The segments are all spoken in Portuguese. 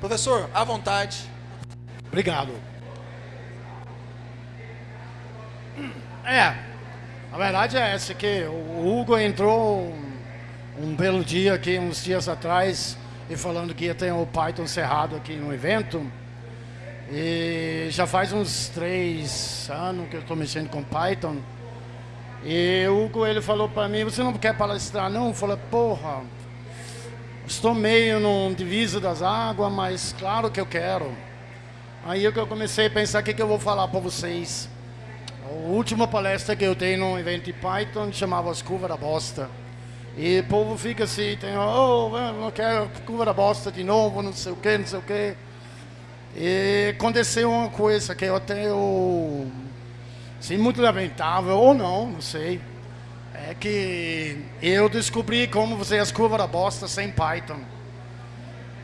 Professor, à vontade. Obrigado. É, a verdade é essa, que o Hugo entrou um, belo dia aqui, uns dias atrás, e falando que ia ter o Python cerrado aqui no evento. E já faz uns três anos que eu estou mexendo com Python. E o Hugo, ele falou para mim, você não quer palestrar não? Eu falei, porra, Estou meio num diviso das águas, mas claro que eu quero. Aí eu comecei a pensar o que, que eu vou falar para vocês. A última palestra que eu dei num evento de Python chamava as curvas da bosta. E o povo fica assim, tem, oh, não quero curva da bosta de novo, não sei o que, não sei o que. E aconteceu uma coisa que eu até, eu, assim, muito lamentável, ou não, não sei. Que eu descobri como fazer as curvas da bosta sem Python.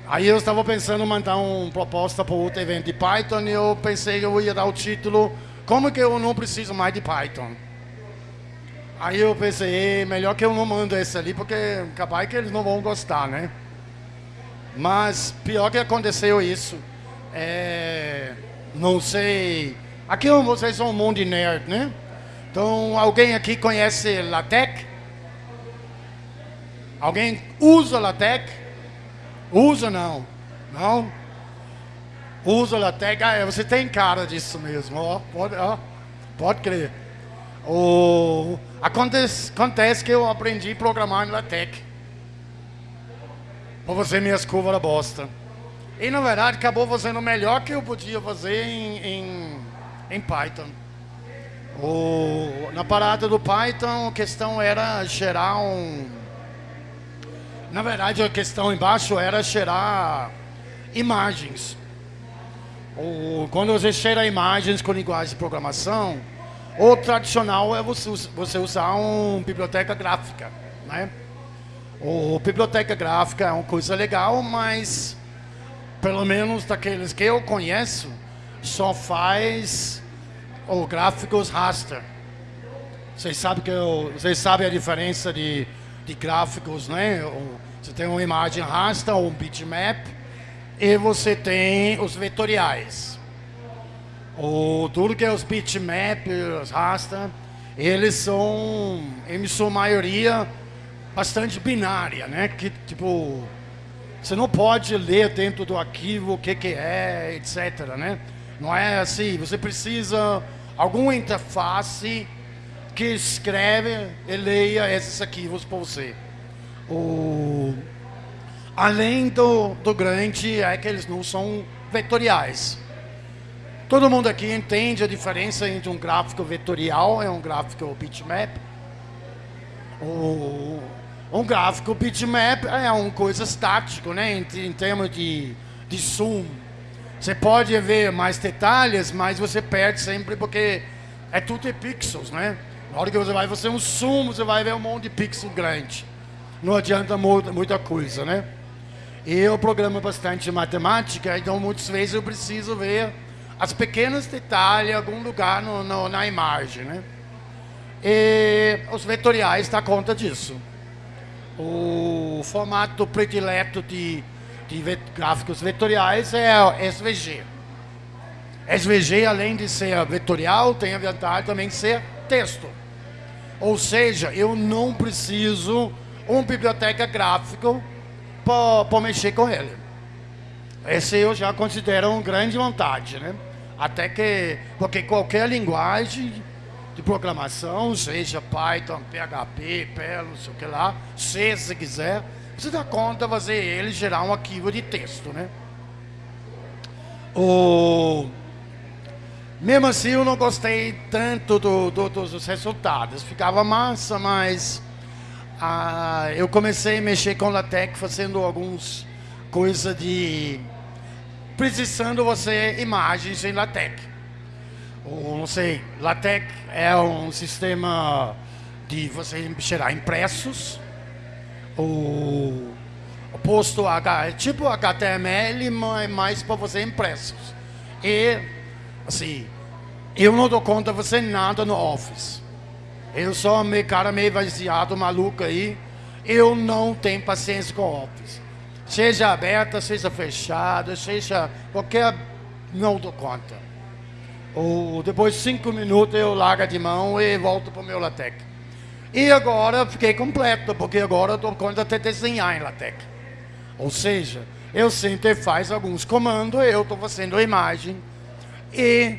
Aí eu estava pensando em mandar uma proposta para outro evento de Python e eu pensei que eu ia dar o título Como que eu não preciso mais de Python? Aí eu pensei, melhor que eu não mando esse ali, porque capaz que eles não vão gostar, né? Mas pior que aconteceu isso. É, não sei. Aqui vocês são um monte de nerd, né? Então, alguém aqui conhece LaTeX? Alguém usa LaTeX? Usa não? Não? Usa LaTeX? Ah, é, você tem cara disso mesmo, ó, pode, ó, pode crer. O, acontece, acontece que eu aprendi a programar em LaTeX. Para fazer minhas curvas da bosta. E na verdade acabou fazendo melhor que eu podia fazer em, em, em Python. O, na parada do Python, a questão era gerar um... Na verdade, a questão embaixo era gerar imagens. O, quando você gera imagens com linguagem de programação, o tradicional é você, você usar uma biblioteca gráfica. Né? O biblioteca gráfica é uma coisa legal, mas pelo menos daqueles que eu conheço, só faz gráficos raster. Vocês sabem que eu, vocês sabem a diferença de, de gráficos, né? Você tem uma imagem raster ou um bitmap e você tem os vetoriais. O tudo que é os bitmap, os raster, eles são, em sua maioria, bastante binária, né? Que tipo você não pode ler dentro do arquivo o que que é, etc, né? Não é assim, você precisa alguma interface que escreve e leia esses arquivos para você. O, além do, do grande é que eles não são vetoriais. Todo mundo aqui entende a diferença entre um gráfico vetorial e um gráfico bitmap. O, um gráfico bitmap é uma coisa estática, né, em, em termos de, de zoom você pode ver mais detalhes, mas você perde sempre porque é tudo em pixels, né? Na hora que você vai fazer um zoom, você vai ver um monte de pixel grande. Não adianta muita coisa, né? E eu programo bastante matemática, então muitas vezes eu preciso ver as pequenos detalhes em algum lugar no, no, na imagem, né? E os vetoriais dão conta disso. O formato predileto de de gráficos vetoriais é SVG. SVG, além de ser vetorial, tem a vantagem também de ser texto. Ou seja, eu não preciso uma biblioteca gráfica para mexer com ele. Esse eu já considero uma grande vantagem, né? Até que, porque qualquer linguagem de programação, seja Python, PHP, Perl, não sei o que lá, C se quiser, você dá conta fazer ele gerar um arquivo de texto, né? O... Mesmo assim, eu não gostei tanto do, do, dos resultados. Ficava massa, mas ah, eu comecei a mexer com LaTeX fazendo alguns coisas de... Precisando você imagens em LaTeX. Ou, não sei, LaTeX é um sistema de você gerar impressos o, posto H, é tipo HTML, mas mais para você impressos. E, assim, eu não dou conta de você nada no Office. Eu sou meio cara meio vaziado, maluco aí. Eu não tenho paciência com o Office. Seja aberta, seja fechada, seja qualquer. Não dou conta. Ou depois de cinco minutos eu largo de mão e volto para o meu LaTeX. E agora fiquei completo, porque agora dou conta de desenhar em LaTeX. Ou seja, eu sempre faz alguns comandos, eu estou fazendo a imagem e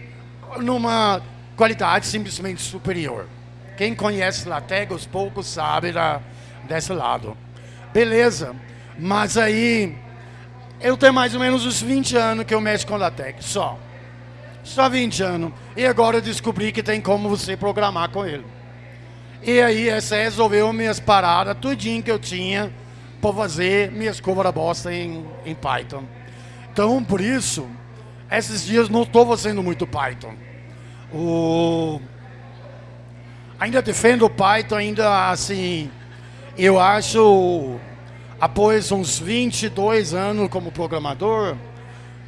numa qualidade simplesmente superior. Quem conhece LaTeX, os poucos sabe da, desse lado. Beleza, mas aí eu tenho mais ou menos uns 20 anos que eu mexo com LaTeX, só. Só 20 anos. E agora eu descobri que tem como você programar com ele. E aí essa resolveu minhas paradas, tudinho que eu tinha para fazer minhas covas da bosta em, em Python. Então, por isso, esses dias não estou fazendo muito Python. O... Ainda defendo o Python, ainda assim, eu acho, após uns 22 anos como programador,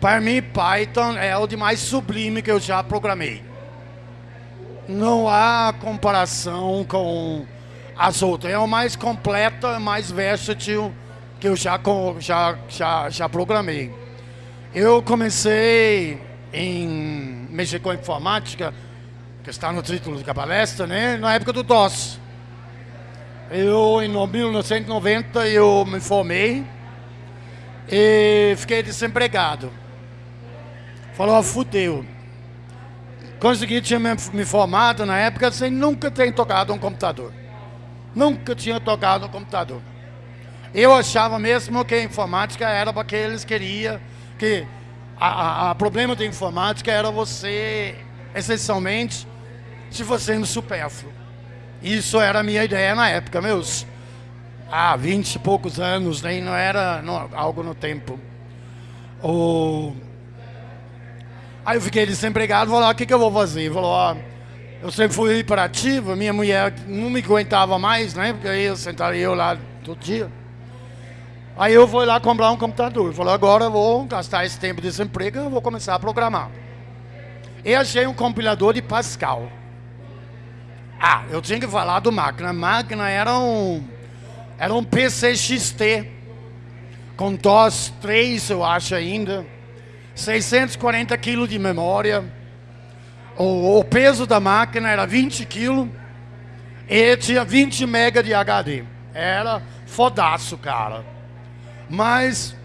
para mim Python é o de mais sublime que eu já programei. Não há comparação com as outras. É o mais completo, mais versátil que eu já, já, já, já programei. Eu comecei em mexer com informática, que está no título da palestra, né? na época do DOS. Eu, em 1990, eu me formei e fiquei desempregado. Falou, fudeu. Consegui, tinha me formado na época sem nunca ter tocado um computador. Nunca tinha tocado um computador. Eu achava mesmo que a informática era para que eles queriam que a, problema da informática era você, essencialmente, se fazendo supérfluo. Isso era a minha ideia na época, meus há 20 e poucos anos, nem não era não, algo no tempo. O... Aí eu fiquei desempregado, falei, ah, o que, que eu vou fazer? Falou, ó, eu sempre fui hiperativo, minha mulher não me aguentava mais, né? Porque aí eu sentaria eu lá todo dia. Aí eu fui lá comprar um computador. Falei, agora eu vou gastar esse tempo de desemprego e vou começar a programar. E achei um compilador de Pascal. Ah, eu tinha que falar do máquina. A máquina era um, era um PC XT, com DOS 3, eu acho ainda. 640 kg de memória. O, o, peso da máquina era 20 kg. E tinha 20 MB de HD. Era fodaço, cara. Mas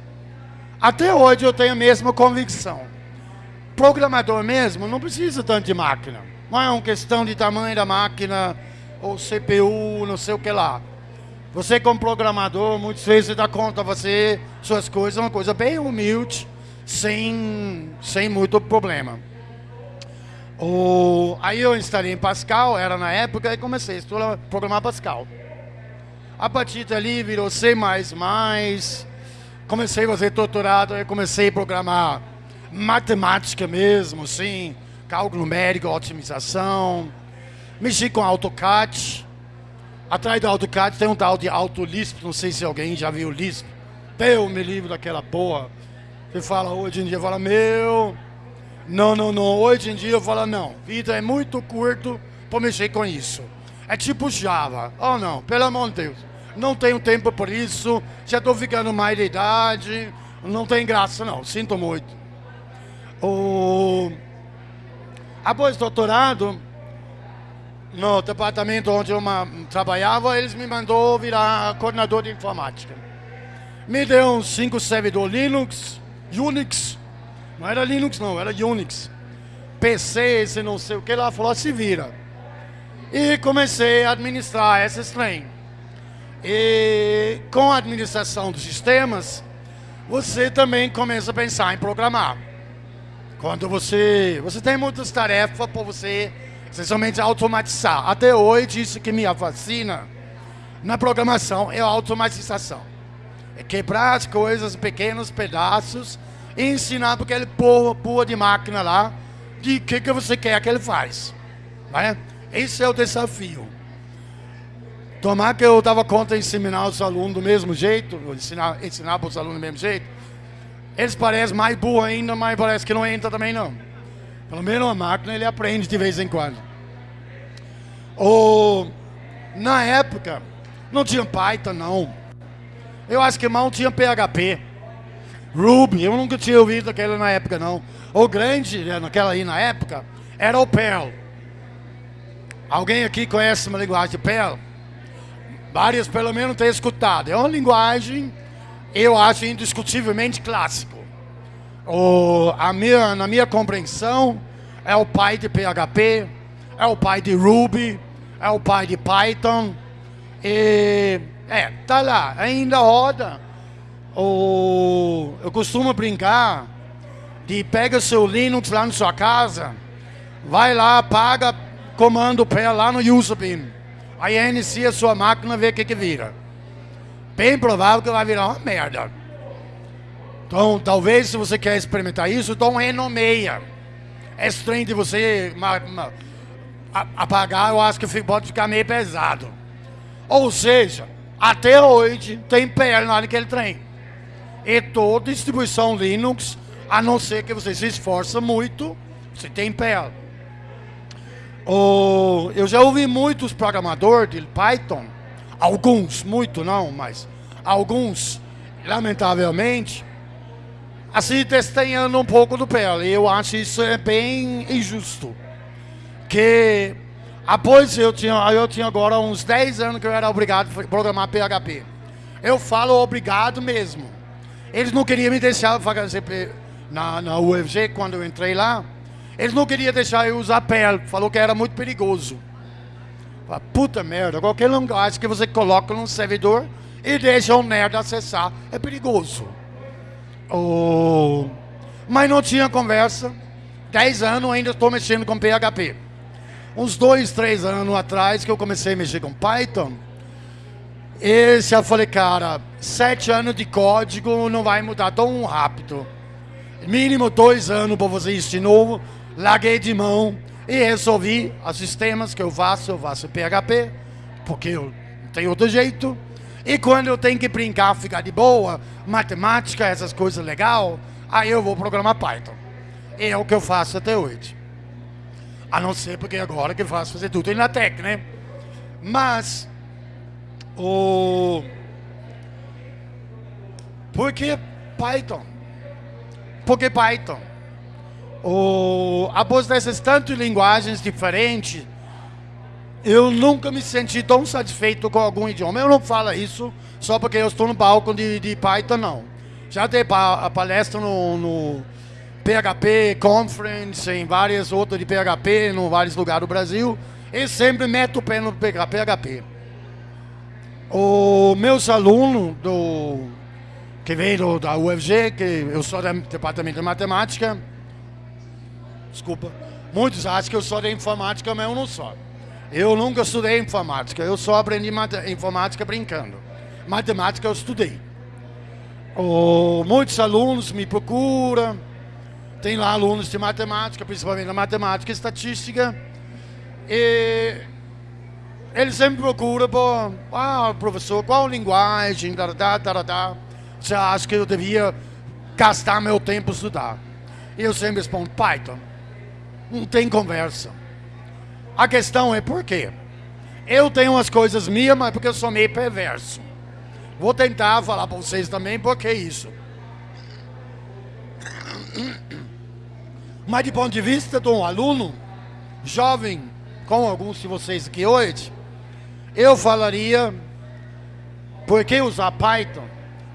até hoje eu tenho a mesma convicção. Programador mesmo não precisa tanto de máquina. Não é uma questão de tamanho da máquina ou CPU, não sei o que lá. Você como programador, muitas vezes dá conta você suas coisas, uma coisa bem humilde, sem, sem muito problema. O, aí eu instalei em Pascal, era na época, e comecei a estudar, programar Pascal. A partir dali virou C++, comecei a fazer doutorado, eu comecei a programar matemática mesmo, sim, cálculo numérico, otimização, mexi com AutoCAD. Atrás do AutoCAD tem um tal de AutoLisp, não sei se alguém já viu o Lisp. Deus me livre daquela porra. Você fala hoje em dia, fala, meu, não, não, não, hoje em dia eu falo, não, vida é muito curto para mexer com isso. É tipo Java. Oh não, pelo amor de Deus não tenho tempo por isso, já estou ficando mais de idade, não tem graça não, sinto muito. O... Após doutorado, no departamento onde eu trabalhava, eles me mandou virar coordenador de informática. Me deu uns 5 servidores Linux, Unix, não era Linux não, era Unix. PC, esse não sei o que lá, falou, se vira. E comecei a administrar esses trem. E com a administração dos sistemas, você também começa a pensar em programar. Quando você, você tem muitas tarefas para você essencialmente automatizar. Até hoje, isso que me fascina na programação é a automatização. É quebrar as coisas em pequenos pedaços e ensinar para aquele porra de máquina lá de que, que você quer que ele faz. Né? Esse é o desafio. Tomar que eu estava contra ensinar os alunos do mesmo jeito, ensinar, ensinar para os alunos do mesmo jeito. Eles parecem mais burros ainda, mas parece que não entra também não. Pelo menos a máquina ele aprende de vez em quando. Ou, na época, não tinha Python não. Eu acho que mal tinha PHP. Ruby, eu nunca tinha ouvido aquela na época não. O grande, né, naquela aí na época, era o Perl. Alguém aqui conhece uma linguagem de Perl? Várias pelo menos têm escutado. É uma linguagem, eu acho, indiscutivelmente clássico. O, a minha, na minha compreensão, é o pai de PHP, é o pai de Ruby, é o pai de Python. E, é, tá lá, ainda roda. O, eu costumo brincar de pega seu Linux lá na sua casa, vai lá, paga, comando pé lá no Usabin. Aí inicia a sua máquina, vê o que que vira. Bem provável que vai virar uma merda. Então, talvez se você quer experimentar isso, então renomeia. É estranho de você apagar, eu acho que pode ficar meio pesado. Ou seja, até hoje tem perna naquele trem. E toda distribuição Linux, a não ser que você se esforça muito, você tem perna. eu já ouvi muitos programadores de Python, alguns, muito não, mas alguns, lamentavelmente, assim, testemunhando um pouco do PL. Eu acho isso é bem injusto. Que após eu tinha, eu tinha agora uns 10 anos que eu era obrigado a programar PHP. Eu falo obrigado mesmo. Eles não queriam me deixar fazer na, na UFG quando eu entrei lá. Eles não queriam deixar eu usar PL. Falou que era muito perigoso. Puta merda, qualquer linguagem que você coloca num servidor e deixa um nerd acessar é perigoso. Oh, mas não tinha conversa. Dez anos ainda estou mexendo com PHP. Uns dois, três anos atrás que eu comecei a mexer com Python. Esse eu falei, cara, sete anos de código não vai mudar tão rápido. Mínimo dois anos para fazer isso de novo. Larguei de mão e resolvi os sistemas que eu faço, eu faço PHP, porque eu não tenho outro jeito. E quando eu tenho que brincar, ficar de boa, matemática, essas coisas legal, aí eu vou programar Python. E é o que eu faço até hoje. A não ser porque agora que faço fazer tudo em LaTeX, né? Mas, o... Por que Python? Por que Python? O... Após dessas tantas linguagens diferentes, eu nunca me senti tão satisfeito com algum idioma. Eu não falo isso só porque eu estou no palco de, de Python, não. Já dei palestra no, no PHP Conference, em várias outras de PHP, em vários lugares do Brasil, e sempre meto o pé no PHP. Os meus alunos do, que veio da UFG, que eu sou do departamento de matemática, desculpa, muitos acham que eu sou da informática, mas eu não sou. Eu nunca estudei informática, eu só aprendi informática brincando. Matemática eu estudei. Oh, muitos alunos me procuram, tem lá alunos de matemática, principalmente na matemática e estatística, e eles sempre procuram, por, ah, professor, qual linguagem, da, da, você acha que eu devia gastar meu tempo estudar? E eu sempre respondo, Python. Não tem conversa. A questão é por quê? Eu tenho umas coisas minhas, mas porque eu sou meio perverso. Vou tentar falar para vocês também por que isso. Mas de ponto de vista de um aluno jovem, como alguns de vocês aqui hoje, eu falaria por que usar Python?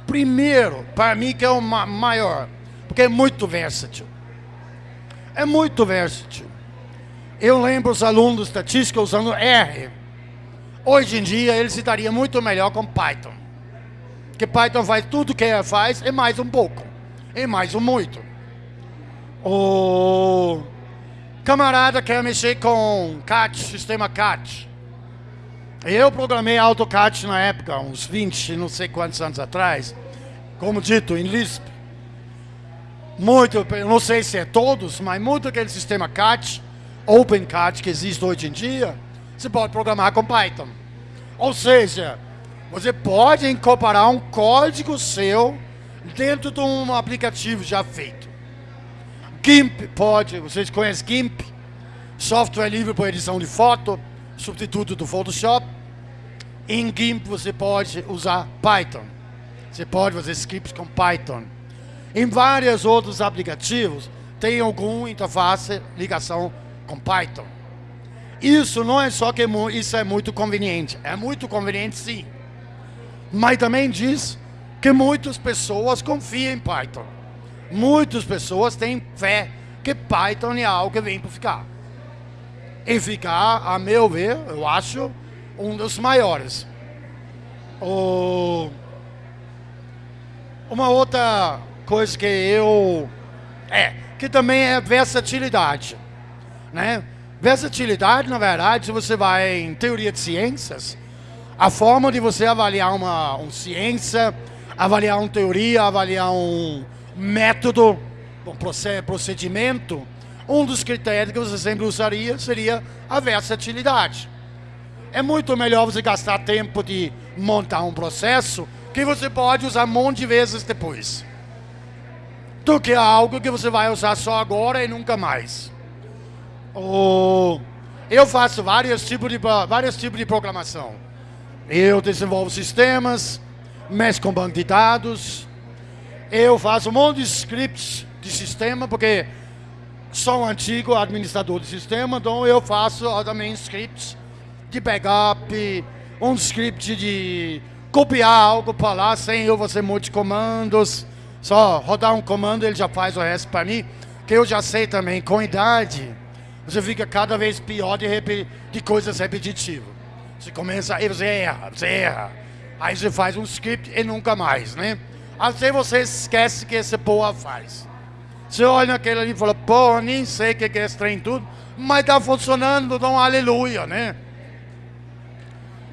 Primeiro, para mim que é o maior, porque é muito versátil. É muito versátil. Eu lembro os alunos de estatística usando R. Hoje em dia ele se daria muito melhor com Python. Porque Python faz tudo que faz e mais um pouco. E mais um muito. O camarada quer mexer com CAT, sistema CAT. Eu programei AutoCAD na época, uns 20, não sei quantos anos atrás. Como dito, em Lisp. Muito, não sei se é todos, mas muito aquele sistema CAT OpenCAD que existe hoje em dia, você pode programar com Python. Ou seja, você pode incorporar um código seu dentro de um aplicativo já feito. GIMP pode, vocês conhecem GIMP? Software livre para edição de foto, substituto do Photoshop. Em GIMP você pode usar Python. Você pode fazer scripts com Python. Em vários outros aplicativos tem alguma interface, ligação com Python. Isso não é só que isso é muito conveniente. É muito conveniente, sim. Mas também diz que muitas pessoas confiam em Python. Muitas pessoas têm fé que Python é algo que vem para ficar. E ficar, a meu ver, eu acho, um dos maiores. O... Uma outra coisa que eu... É, que também é versatilidade. Né? Versatilidade, na verdade, se você vai em teoria de ciências, a forma de você avaliar uma, uma ciência, avaliar uma teoria, avaliar um método, um procedimento, um dos critérios que você sempre usaria seria a versatilidade. É muito melhor você gastar tempo de montar um processo que você pode usar um monte de vezes depois. Do que algo que você vai usar só agora e nunca mais. Eu faço vários tipos, de, vários tipos de programação. Eu desenvolvo sistemas, mexo com banco de dados. Eu faço um monte de scripts de sistema, porque sou um antigo administrador de sistema, então eu faço também scripts de backup, um script de copiar algo para lá sem eu fazer muitos comandos. Só rodar um comando, ele já faz o resto para mim, que eu já sei também, com idade você fica cada vez pior de, de coisas repetitivas. Você começa, aí você erra, você erra. Aí você faz um script e nunca mais, né? Até você esquece que esse porra faz. Você olha naquele ali e fala, pô, nem sei o que é esse trem tudo, mas tá funcionando, então aleluia, né?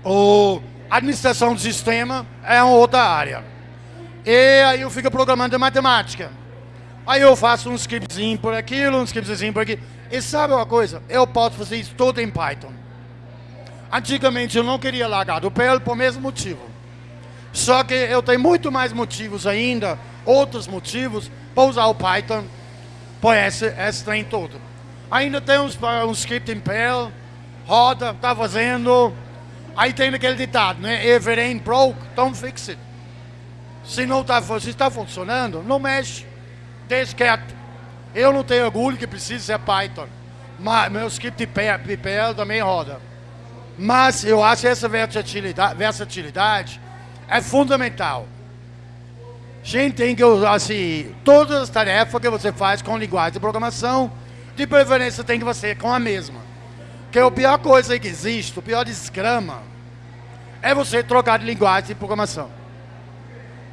O administração do sistema é uma outra área. E aí eu fico programando matemática. Aí eu faço um scriptzinho por aquilo, um scriptzinho por aqui. E sabe uma coisa? Eu posso fazer isso tudo em Python. Antigamente eu não queria largar do PL por mesmo motivo. Só que eu tenho muito mais motivos ainda, outros motivos, para usar o Python por esse, esse trem todo. Ainda tem uns, um script em PL, roda, tá fazendo. Aí tem aquele ditado, né? If it ain't broke, don't fix it. Se não está está funcionando, não mexe. Deixa quieto. Eu não tenho orgulho que precisa ser Python. Mas meu script PPL também roda. Mas eu acho essa versatilidade, versatilidade é fundamental. A gente tem que usar assim, todas as tarefas que você faz com linguagem de programação, de preferência tem que ser com a mesma. Que a pior coisa que existe, o pior desgrama, é você trocar de linguagem de programação.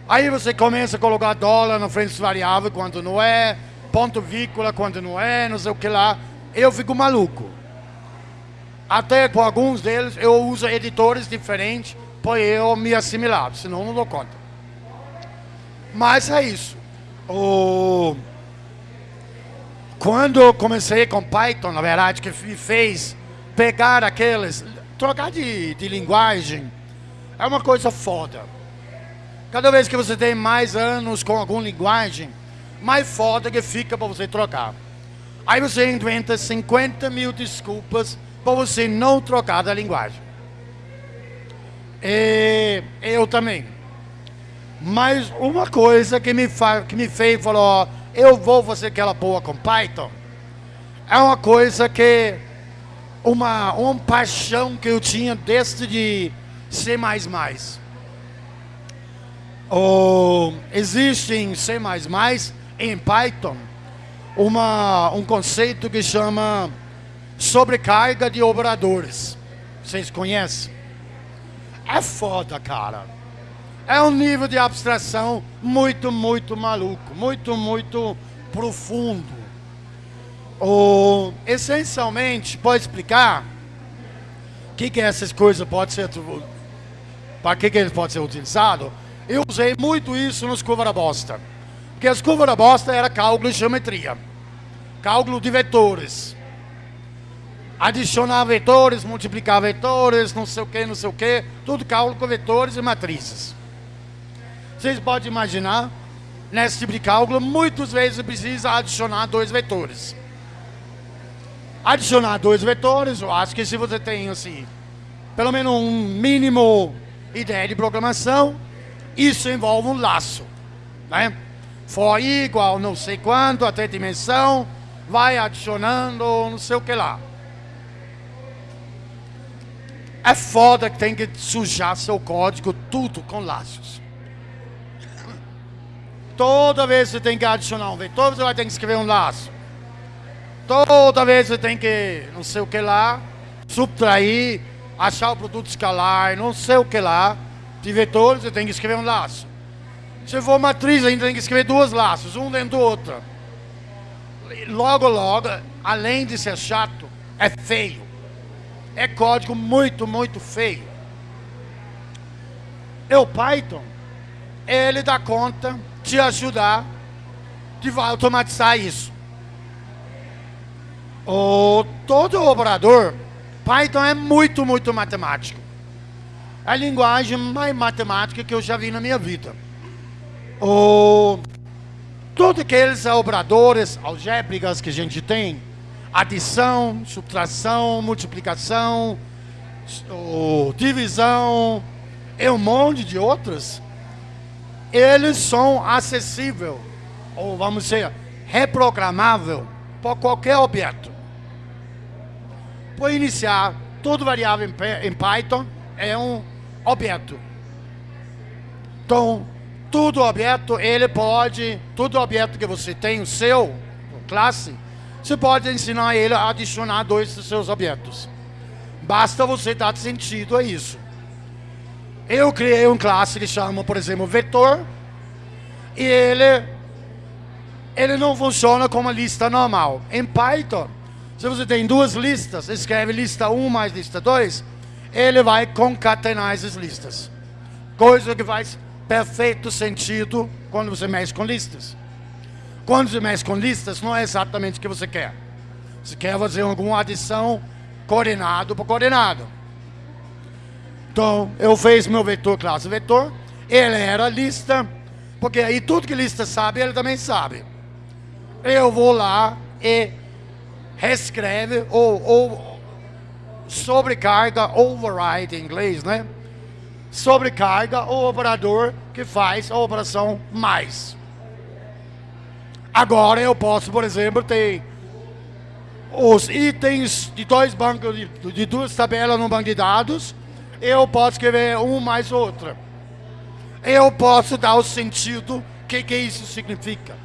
Aí você começa a colocar dólar na frente dos variáveis quando não é, ponto vírgula quando não é, não sei o que lá. Eu fico maluco. Até com alguns deles eu uso editores diferentes para eu me assimilar, senão não dou conta. Mas é isso. O... Quando eu comecei com Python, na verdade, que me fez pegar aqueles... Trocar de, de linguagem é uma coisa foda. Cada vez que você tem mais anos com alguma linguagem, mais foda que fica para você trocar. Aí você inventa 50 mil desculpas para você não trocar da linguagem. E eu também. Mas uma coisa que me, que me fez falou, eu vou fazer aquela boa com Python, é uma coisa que, uma, uma paixão que eu tinha desde de C++. Oh, existe em C++ em Python uma, um conceito que chama sobrecarga de operadores. Vocês conhecem? É foda, cara. É um nível de abstração muito, muito maluco, muito, muito profundo. O, essencialmente, pode explicar o que, que essas coisas podem ser, para que, que eles podem ser utilizados? Eu usei muito isso nos curva da bosta. Porque as curvas da bosta era cálculo de geometria. Cálculo de vetores. Adicionar vetores, multiplicar vetores, não sei o que, não sei o que. Tudo cálculo com vetores e matrizes. Vocês podem imaginar, nesse tipo de cálculo, muitas vezes precisa adicionar dois vetores. Adicionar dois vetores, eu acho que se você tem, assim, pelo menos um mínimo ideia de programação, isso envolve um laço, né? for igual não sei quanto, até dimensão, vai adicionando não sei o que lá. É foda que tem que sujar seu código tudo com laços. Toda vez você tem que adicionar um vetor, você vai ter que escrever um laço. Toda vez você tem que, não sei o que lá, subtrair, achar o produto escalar, não sei o que lá, de vetores, você tem que escrever um laço. Se for matriz, ainda tem que escrever duas laços, um dentro do outro. Logo, logo, além de ser chato, é feio. É código muito, muito feio. E o Python, ele dá conta de ajudar, de automatizar isso. O, todo operador, Python é muito, muito matemático. É a linguagem mais matemática que eu já vi na minha vida. O, todos aqueles operadores algébricas que a gente tem, adição, subtração, multiplicação, divisão e um monte de outros, eles são acessíveis, ou vamos dizer, reprogramável para qualquer objeto. Para iniciar, todo variável em Python é um objeto. Então, todo objeto, ele pode, todo objeto que você tem, o seu, classe, você pode ensinar ele a adicionar dois dos seus objetos. Basta você dar sentido a isso. Eu criei um classe que chama, por exemplo, vetor, e ele, ele não funciona como lista normal. Em Python, se você tem duas listas, escreve lista 1 mais lista 2, ele vai concatenar essas listas. Coisa que faz perfeito sentido quando você mexe com listas. Quando você mexe com listas, não é exatamente o que você quer. Você quer fazer alguma adição coordenado por coordenado. Então, eu fiz meu vetor classe vetor, ele era lista, porque aí tudo que lista sabe, ele também sabe. Eu vou lá e reescreve ou, ou sobrecarga, override em inglês, né? Sobrecarga o operador que faz a operação mais. Agora eu posso, por exemplo, ter os itens de dois bancos, de, de duas tabelas no banco de dados, eu posso escrever um mais outra. Eu posso dar o sentido, que, que isso significa.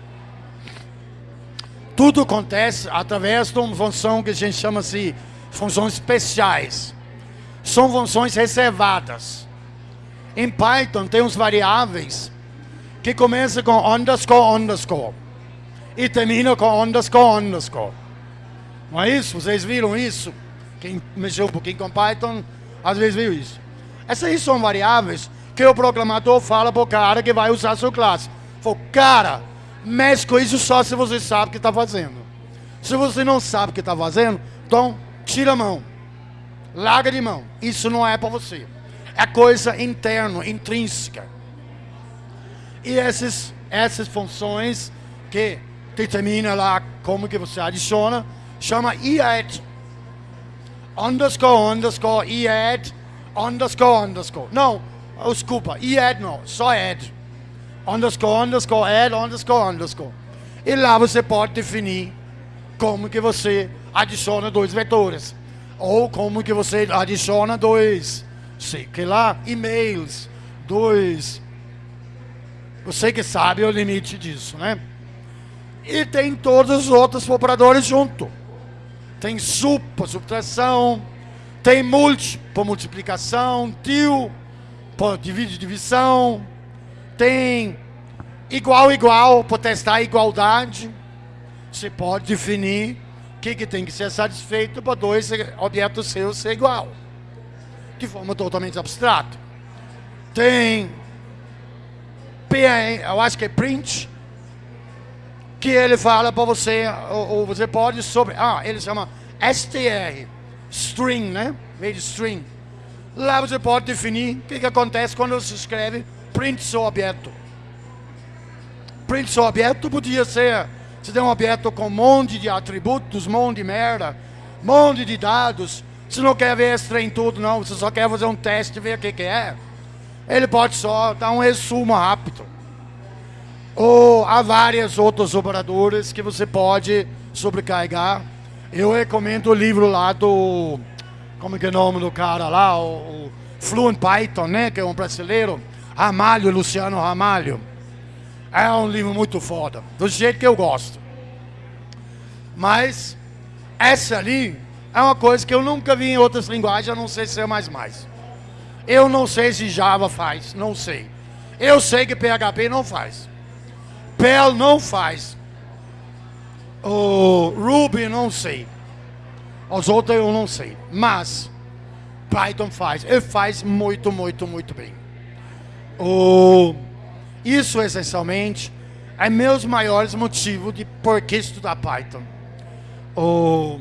Tudo acontece através de uma função que a gente chama de funções especiais. São funções reservadas. Em Python tem uns variáveis que começam com underscore, underscore. E termina com underscore, underscore. Não é isso? Vocês viram isso? Quem mexeu um pouquinho com Python, às vezes viu isso. Essas aí são variáveis que o programador fala para o cara que vai usar a sua classe. Falou, cara, mexe com isso só se você sabe o que está fazendo. Se você não sabe o que está fazendo, então tira a mão. Larga de mão. Isso não é para você. É coisa interna, intrínseca. E essas, essas funções que determina lá como que você adiciona, chama EAD. Underscore, underscore, EAD, underscore, underscore. Não, desculpa, EAD não, só add. Underscore, underscore, add, underscore, underscore. E lá você pode definir como que você adiciona dois vetores. Ou como que você adiciona dois, sei que lá, e-mails, dois. Você que sabe o limite disso, né? E tem todos os outros operadores junto. Tem sub por subtração, tem multi multiplicação, til por divide divisão, tem igual igual por testar a igualdade. Você pode definir o que, que tem que ser satisfeito para dois objetos seus ser igual. De forma totalmente abstrata. Tem eu acho que é print, que ele fala para você, ou, ou, você pode sobre, ah, ele chama str, string, né? Meio de string. Lá você pode definir o que, que acontece quando você escreve print seu objeto. Print seu objeto podia ser, você tem um objeto com um monte de atributos, um monte de merda, um monte de dados. Você não quer ver esse trem tudo, não. Você só quer fazer um teste e ver o que, que é. Ele pode só dar um resumo rápido. Ou há várias outros operadores que você pode sobrecarregar. Eu recomendo o livro lá do. Como que é o nome do cara lá? O, o Fluent Python, né? Que é um brasileiro. Ramalho, Luciano Ramalho. É um livro muito foda. Do jeito que eu gosto. Mas essa ali é uma coisa que eu nunca vi em outras linguagens, a não ser C++. Eu não sei se Java faz, não sei. Eu sei que PHP não faz. Perl não faz. O Ruby não sei. Os outros eu não sei. Mas Python faz. Ele faz muito, muito, muito bem. O, isso essencialmente é meus maiores motivos de por que estudar Python. O,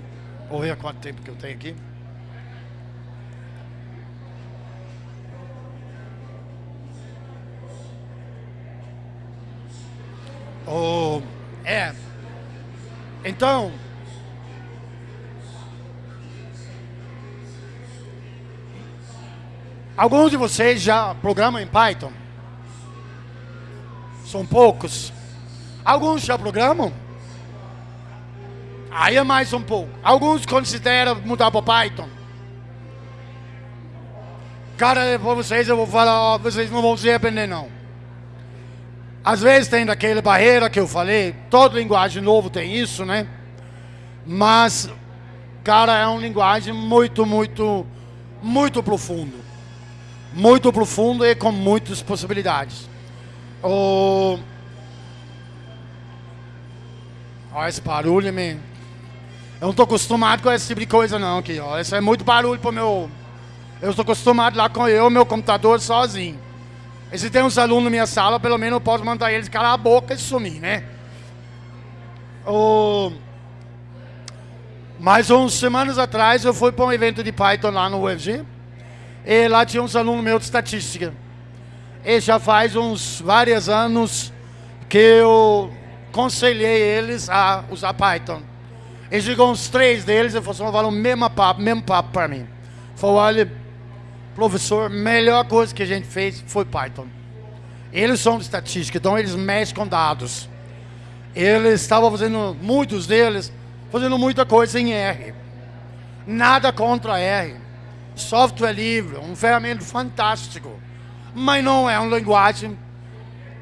vou ver quanto tempo que eu tenho aqui. Oh, é. Então, alguns de vocês já programam em Python? São poucos. Alguns já programam? Aí é mais um pouco. Alguns consideram mudar para Python. Cara, para vocês eu vou falar, vocês não vão se arrepender não. Às vezes tem daquela barreira que eu falei, toda linguagem novo tem isso, né? Mas, cara, é uma linguagem muito, muito, muito profundo. Muito profundo e com muitas possibilidades. Oh... Olha esse barulho, man. Eu não estou acostumado com esse tipo de coisa não aqui, ó. Isso é muito barulho pro meu... Eu estou acostumado lá com eu, meu computador sozinho. E se tem uns alunos na minha sala, pelo menos eu posso mandar eles calar a boca e sumir, né? O... Mas uns semanas atrás eu fui para um evento de Python lá no UFG. E lá tinha uns alunos meus de estatística. E já faz uns vários anos que eu conselhei eles a usar Python. E chegou uns três deles e falaram o mesmo papo, mesmo papo para mim. Falou, olha, professor, melhor coisa que a gente fez foi Python. Eles são de estatística, então eles mexem com dados. Eles estavam fazendo, muitos deles, fazendo muita coisa em R. Nada contra R. Software livre, um ferramenta fantástico. Mas não é uma linguagem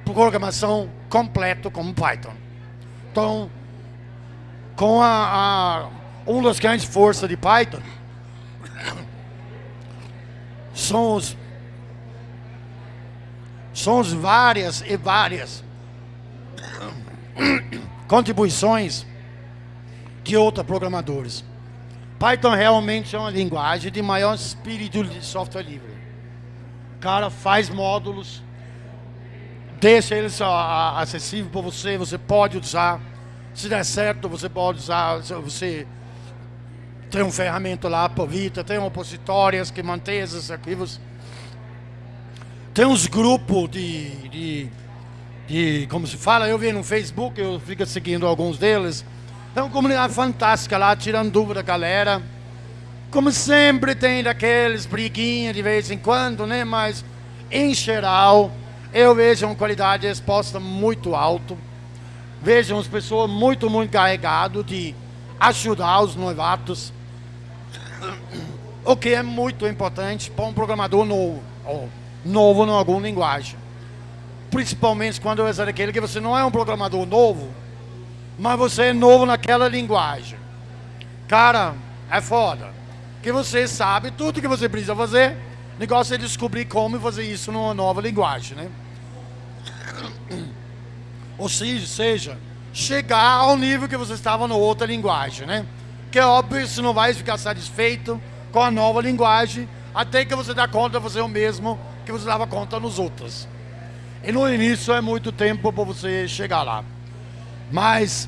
de programação completo como Python. Então, com a, a uma das grandes forças de Python, são as várias e várias contribuições de outros programadores. Python realmente é uma linguagem de maior espírito de software livre. O cara faz módulos, deixa eles acessível para você, você pode usar. Se der certo, você pode usar, você tem um ferramenta lá, Povita, tem opositórias que mantém esses arquivos. Tem uns grupos de, de, de, como se fala, eu vi no Facebook, eu fico seguindo alguns deles. É uma comunidade fantástica lá, tirando dúvida da galera. Como sempre tem daqueles briguinhas de vez em quando, né? Mas, em geral, eu vejo uma qualidade de resposta muito alta. Vejo as pessoas muito, muito carregadas de ajudar os novatos o que é muito importante para um programador novo, novo em alguma linguagem. Principalmente quando é aquele que você não é um programador novo, mas você é novo naquela linguagem. Cara, é foda. Que você sabe tudo que você precisa fazer, o negócio é descobrir como fazer isso numa nova linguagem, né? Ou seja, chegar ao nível que você estava na outra linguagem, né? Que é óbvio, você não vai ficar satisfeito com a nova linguagem, até que você dá conta de você o mesmo que você dava conta nos outros. E no início é muito tempo para você chegar lá. Mas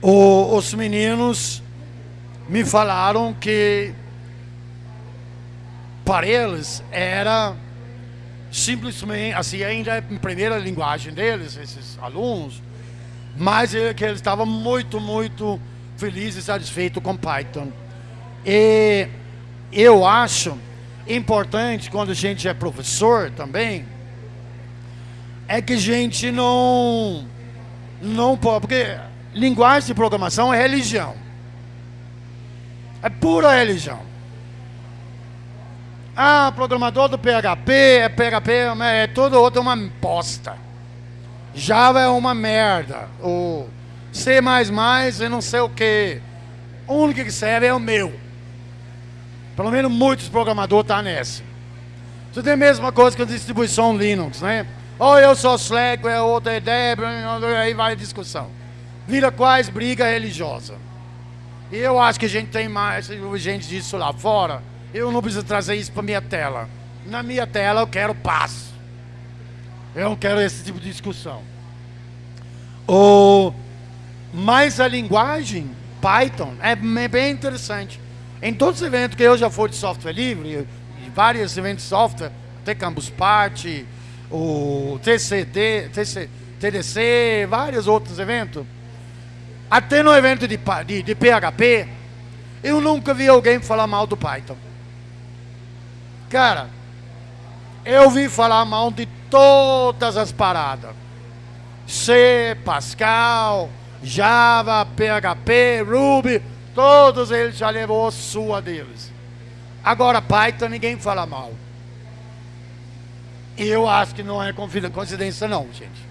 o, os meninos me falaram que para eles era simplesmente, assim, ainda é a primeira linguagem deles, esses alunos, mas é que eles estavam muito, muito feliz e satisfeito com Python. E eu acho importante, quando a gente é professor também, é que a gente não não pode, porque linguagem de programação é religião. É pura religião. Ah, programador do PHP, é PHP, é tudo outro uma bosta. Java é uma merda. O C++ e não sei o que. O único que serve é o meu. Pelo menos muitos programadores estão tá nessa. Você tem a mesma coisa que a distribuição Linux, né? Ou eu sou Slack, é outra é Debian, aí vai a discussão. Vira quase briga religiosa. E eu acho que a gente tem mais gente disso lá fora. Eu não preciso trazer isso para minha tela. Na minha tela eu quero paz. Eu não quero esse tipo de discussão. O, mas a linguagem Python é bem interessante. Em todos os eventos que eu já fui de software livre, vários eventos de software, até Campus Party, o TCD, TC, TDC, vários outros eventos. Até no evento de, de, de PHP, eu nunca vi alguém falar mal do Python. Cara, eu ouvi falar mal de todas as paradas. C, Pascal, Java, PHP, Ruby, todos eles já levou sua deles. Agora Python ninguém fala mal. Eu acho que não é coincidência não, gente.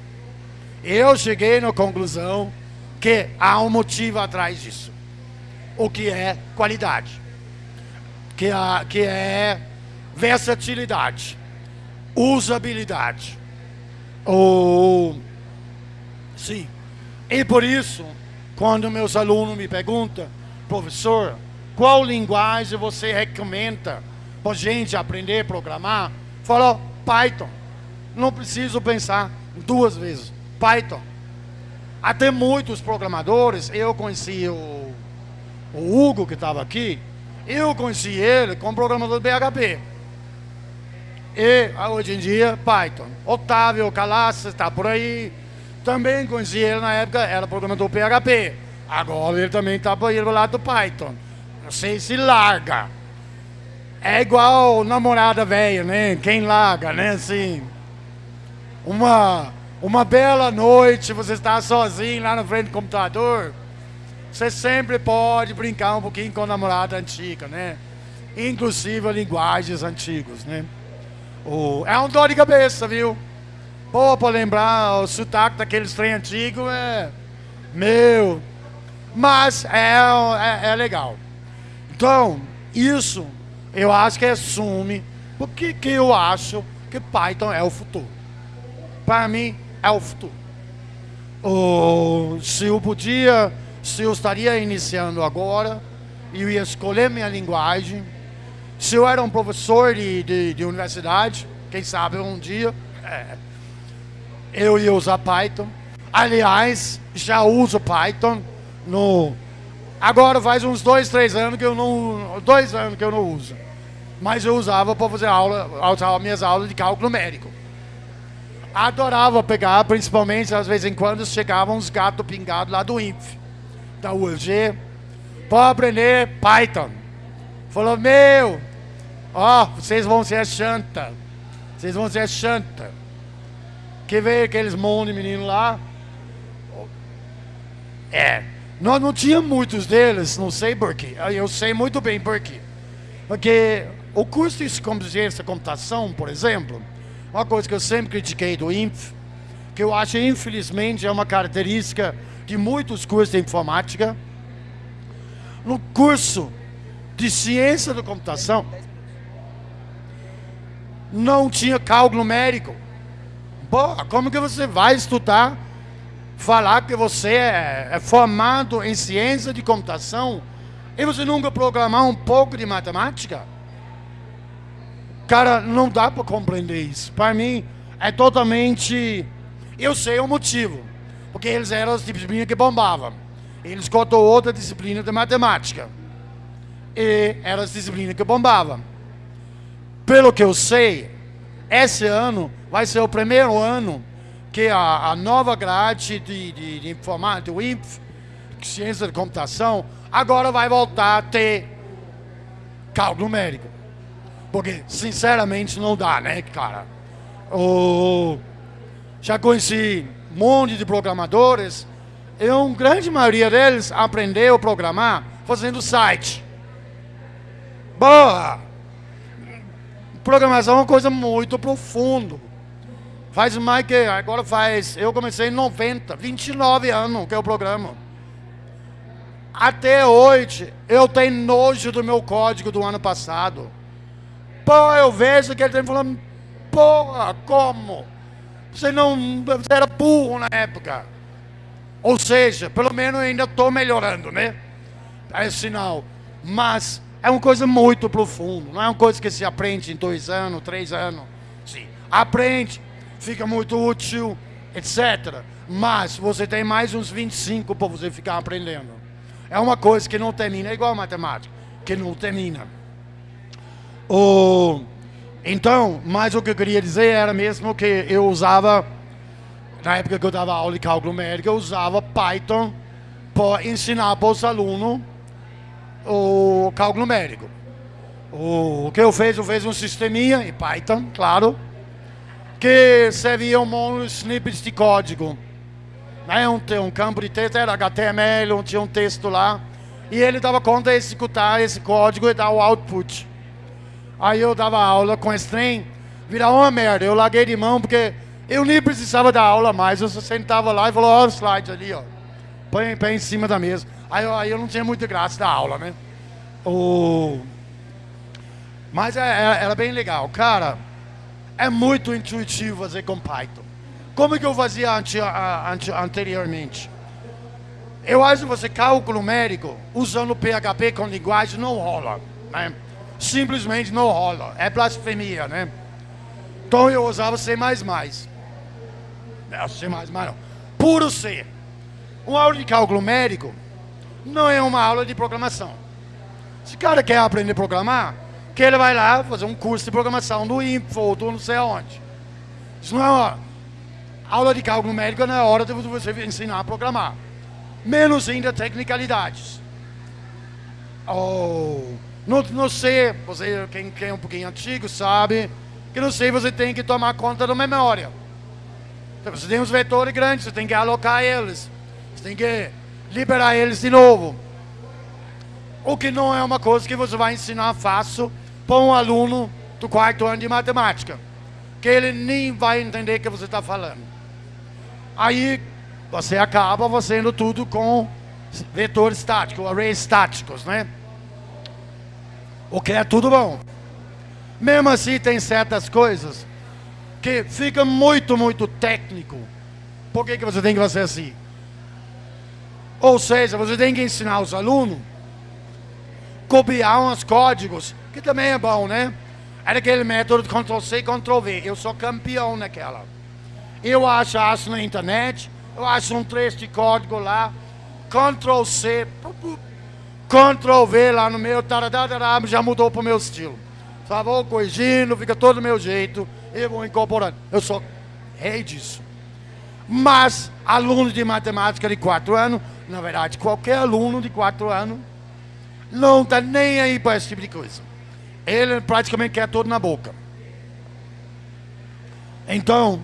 Eu cheguei na conclusão que há um motivo atrás disso. O que é qualidade. Que, é, que é versatilidade. Usabilidade. Ou... Sim. E por isso, quando meus alunos me perguntam, professor, qual linguagem você recomenda para gente aprender a programar? Falou, Python. Não preciso pensar duas vezes. Python. Até muitos programadores, eu conheci o, o Hugo que estava aqui, eu conheci ele como programador PHP. E hoje em dia, Python. Otávio Calassi está por aí. Também conheci ele na época, era programador PHP. Agora ele também está por aí do lado do Python. Não sei se larga. É igual namorada velha, né? Quem larga, né? Assim, uma, uma bela noite, você está sozinho lá na frente do computador, você sempre pode brincar um pouquinho com a namorada antiga, né? Inclusive linguagens antigas, né? O, é um dor de cabeça, viu? Pô, para lembrar o sotaque daqueles trem antigos, é... Meu... Mas é, é, é legal. Então, isso eu acho que assume, porque que eu acho que Python é o futuro. Para mim, é o futuro. Oh, se eu podia, se eu estaria iniciando agora, eu ia escolher minha linguagem. Se eu era um professor de, de, de universidade, quem sabe um dia, é, eu ia usar Python. Aliás, já uso Python no Agora faz uns dois, três anos que eu não. Dois anos que eu não uso. Mas eu usava para fazer aula, usava minhas aulas de cálculo numérico. Adorava pegar, principalmente às vezes em quando chegavam uns gatos pingados lá do INF, da UFG, para aprender Python. Falou, meu, ó, vocês vão ser chanta. Vocês vão ser chanta. Que veio aqueles monte de menino lá. É, nós não tínhamos muitos deles, não sei porquê. Eu sei muito bem porquê. Porque o curso de ciência computação, por exemplo, uma coisa que eu sempre critiquei do INF, que eu acho, infelizmente, é uma característica de muitos cursos de informática. No curso de ciência da computação, não tinha cálculo numérico. Pô, como que você vai estudar falar que você é, é formado em ciência de computação e você nunca programar um pouco de matemática? Cara, não dá para compreender isso. Para mim, é totalmente... Eu sei o motivo. Porque eles eram as disciplinas que bombavam. Eles cortou outra disciplina de matemática. E era as disciplinas que bombavam. Pelo que eu sei, esse ano vai ser o primeiro ano que a, a nova grade de, de, de informática, do INF, ciência de computação, agora vai voltar a ter cálculo numérico. Porque, sinceramente, não dá, né, cara? O... já conheci um monte de programadores, e uma grande maioria deles aprendeu a programar fazendo site. Boa! Programação é uma coisa muito profunda. Faz mais que, agora faz, eu comecei em 90, 29 anos que eu programo. Até hoje, eu tenho nojo do meu código do ano passado. Pô, eu vejo que ele tem falando, porra, como? Você não, você era burro na época. Ou seja, pelo menos ainda estou melhorando, né? É sinal. Mas é uma coisa muito profunda, não é uma coisa que se aprende em dois anos, três anos. Sim, aprende, fica muito útil, etc. Mas você tem mais uns 25 para você ficar aprendendo. É uma coisa que não termina, é igual a matemática, que não termina. O, então, mas o que eu queria dizer era mesmo que eu usava, na época que eu dava aula de cálculo numérico, eu usava Python para ensinar para os alunos o cálculo numérico. O, que eu fiz, eu fiz um sisteminha em Python, claro, que servia um snippets de código né, um, um campo de texto, era HTML, tinha um texto lá, e ele dava conta de executar esse código e dar o output. Aí eu dava aula com esse trem, virava uma merda, eu larguei de mão porque eu nem precisava dar aula mais, eu só sentava lá e falou, ó o slide ali, ó, põe, põe em cima da mesa. Aí, aí eu não tinha muita graça da aula, né? O... Mas é, é, era bem legal. Cara, é muito intuitivo fazer com Python. Como que eu fazia ante, ante, anteriormente? Eu acho que você cálculo numérico usando PHP com linguagem não rola, né? Simplesmente não rola, é blasfemia, né? Então eu usava C++. Não, C++ não. Puro C. Uma aula de cálculo numérico não é uma aula de programação. Se o cara quer aprender a programar, que ele vai lá fazer um curso de programação do Info ou do não sei aonde. Isso não é uma aula de cálculo numérico não é hora de você ensinar a programar. Menos ainda tecnicalidades. Oh, no, no C, você, quem, quem é um pouquinho antigo sabe, que no C você tem que tomar conta da memória. Então, você tem uns vetores grandes, você tem que alocar eles. Você tem que liberar eles de novo. O que não é uma coisa que você vai ensinar fácil para um aluno do quarto ano de matemática. Que ele nem vai entender o que você está falando. Aí você acaba fazendo tudo com vetores estáticos, arrays estáticos, né? O que é tudo bom. Mesmo assim tem certas coisas que fica muito, muito técnico. Por que, que você tem que fazer assim? Ou seja, você tem que ensinar os alunos copiar uns códigos, que também é bom, né? Era aquele método de Ctrl-C, Ctrl-V. Eu sou campeão naquela. Eu acho, acho na internet, eu acho um trecho de código lá, Ctrl C, Ctrl V lá no meu, já mudou para o meu estilo. Só vou corrigindo, fica todo do meu jeito, eu vou incorporando. Eu sou rei disso. Mas, aluno de matemática de 4 anos, na verdade, qualquer aluno de 4 anos, não está nem aí para esse tipo de coisa. Ele praticamente quer tudo na boca. Então,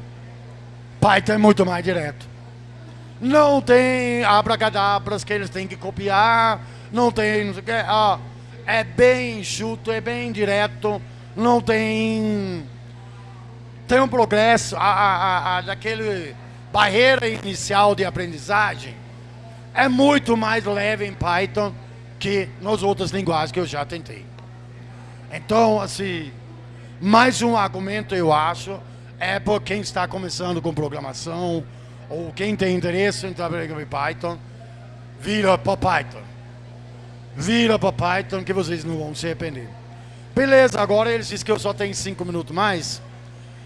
Python é muito mais direto. Não tem abracadabras que eles têm que copiar, não tem, não sei o que, ah, é bem enxuto, é bem direto, não tem... Tem um progresso, a, a, a, daquele barreira inicial de aprendizagem é muito mais leve em Python que nas outras linguagens que eu já tentei. Então, assim, mais um argumento eu acho é para quem está começando com programação ou quem tem interesse em trabalhar com Python, vira para Python. Vira para Python que vocês não vão se arrepender. Beleza, agora eles dizem que eu só tenho cinco minutos mais.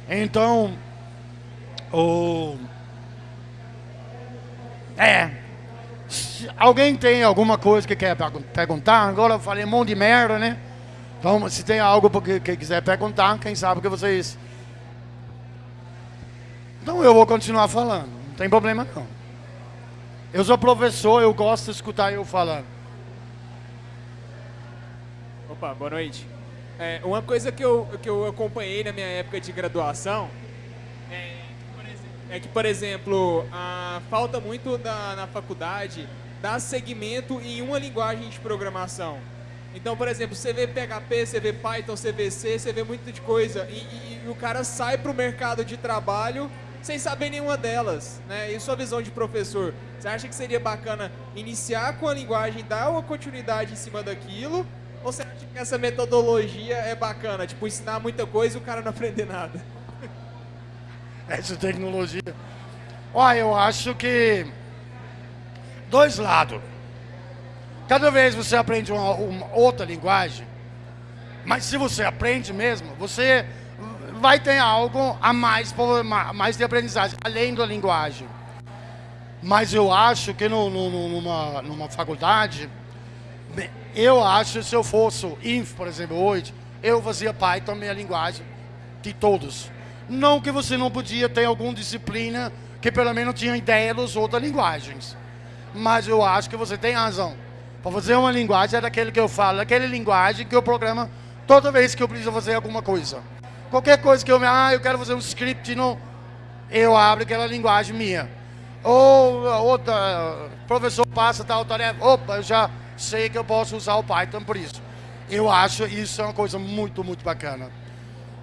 Então, o... É. Alguém tem alguma coisa que quer perguntar? Agora eu falei um monte de merda, né? Então, se tem algo que, que quiser perguntar, quem sabe que vocês então eu vou continuar falando, não tem problema não. Eu sou professor, eu gosto de escutar eu falando. Opa, boa noite. É, uma coisa que eu, que eu acompanhei na minha época de graduação é, que, por exemplo, a, falta muito da, na faculdade dar segmento em uma linguagem de programação. Então, por exemplo, você vê PHP, você vê Python, você vê C, você vê muita de coisa. E, e, e o cara sai para o mercado de trabalho sem saber nenhuma delas. Né? E sua visão de professor? Você acha que seria bacana iniciar com a linguagem, dar uma continuidade em cima daquilo? Ou você acha que essa metodologia é bacana? Tipo, ensinar muita coisa e o cara não aprender nada? Essa tecnologia. Olha, eu acho que dois lados. Cada vez você aprende uma, uma, outra linguagem, mas se você aprende mesmo, você vai ter algo a mais, mais de aprendizagem, além da linguagem. Mas eu acho que no, no, numa, numa faculdade, eu acho que se eu fosse INF, por exemplo, hoje, eu fazia Python, minha linguagem, de todos. Não que você não podia ter alguma disciplina que pelo menos tinha ideia das outras linguagens. Mas eu acho que você tem razão. Para fazer uma linguagem é daquele que eu falo, daquela linguagem que eu programa toda vez que eu preciso fazer alguma coisa. Qualquer coisa que eu, ah, eu quero fazer um script, não, eu abro aquela linguagem minha. Ou outra, professor passa tal tarefa, opa, eu já sei que eu posso usar o Python por isso. Eu acho isso é uma coisa muito, muito bacana.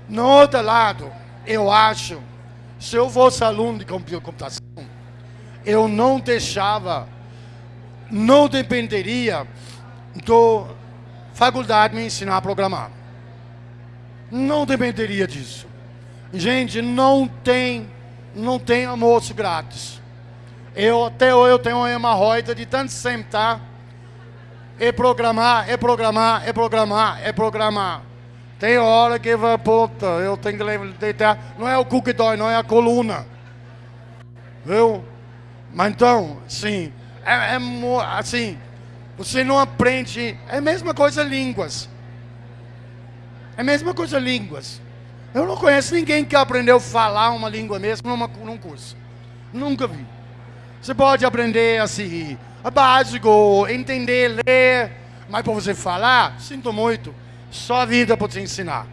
No outro lado, eu acho, se eu fosse aluno de computação, eu não deixava, não dependeria do faculdade me ensinar a programar. Não dependeria disso. Gente, não tem, não tem almoço grátis. Eu até hoje eu tenho uma hemorroida de tanto sentar e programar, e programar, e programar, e programar. Tem hora que vai, puta, eu tenho que deitar. Não é o cookie dói, não é a coluna. Viu? Mas então, sim, é, é assim, você não aprende. É a mesma coisa línguas. É a mesma coisa línguas. Eu não conheço ninguém que aprendeu a falar uma língua mesmo numa, num curso. Nunca vi. Você pode aprender assim, a básico, entender, ler, mas para você falar, sinto muito, só a vida pode te ensinar.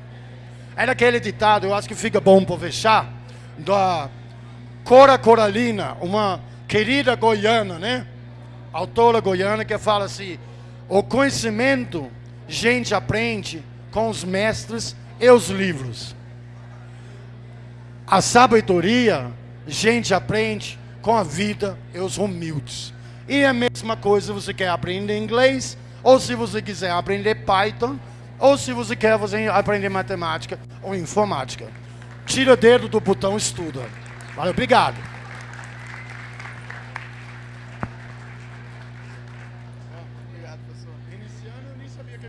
É daquele ditado, eu acho que fica bom para fechar, da Cora Coralina, uma querida goiana, né? Autora goiana que fala assim, o conhecimento, gente aprende com os mestres e os livros. A sabedoria, gente aprende com a vida e os humildes. E a mesma coisa você quer aprender inglês, ou se você quiser aprender Python, ou se você quer aprender matemática ou informática. Tira o dedo do botão estuda. Valeu, obrigado.